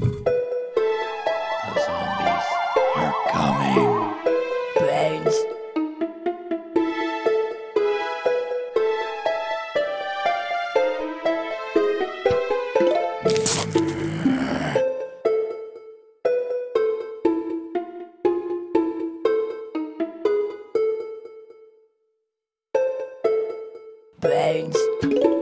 The zombies are coming. Brains. Brains.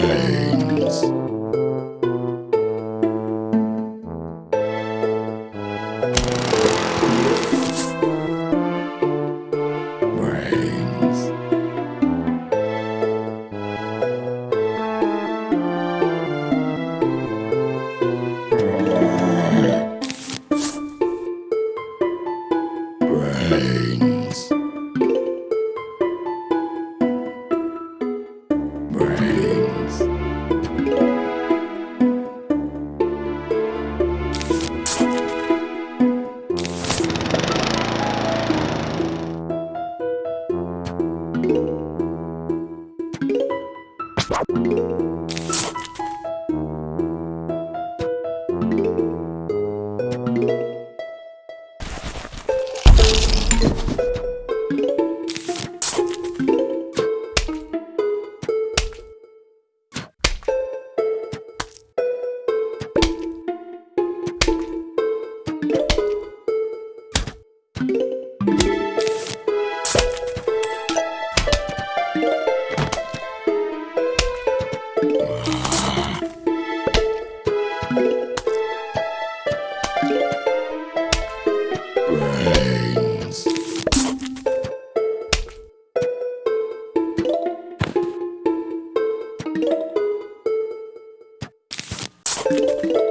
Brains. Brains. you Mm-hmm.